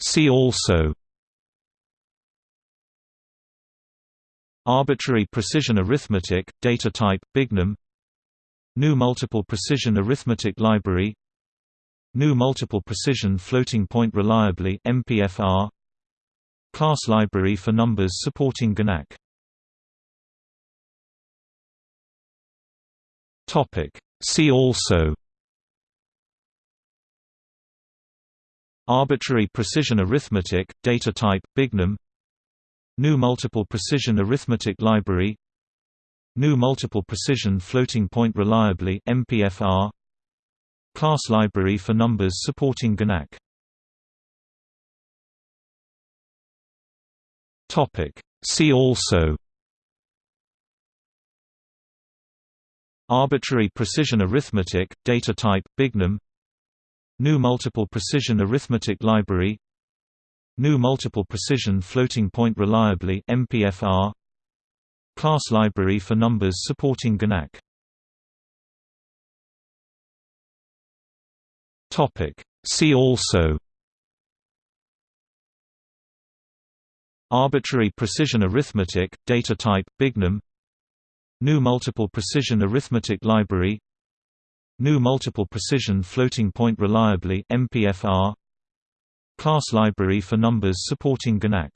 See also Arbitrary precision arithmetic, data type, bignum GNU Multiple Precision Arithmetic Library GNU Multiple Precision Floating Point Reliably MPFR Class library for numbers supporting GiNaC Topic. See also Arbitrary precision arithmetic, data type, bignum GNU Multiple Precision Arithmetic Library. GNU Multiple Precision Floating Point Reliably MPFR Class library for numbers supporting GiNaC Topic. See also. Arbitrary precision arithmetic, data type, bignum GNU Multiple Precision Arithmetic Library GNU Multiple Precision Floating Point Reliably MPFR Class library for numbers supporting GiNaC Topic. See also Arbitrary precision arithmetic, data type, bignum GNU Multiple Precision Arithmetic Library GNU Multiple Precision Floating Point Reliably MPFR Class library for numbers supporting GiNaC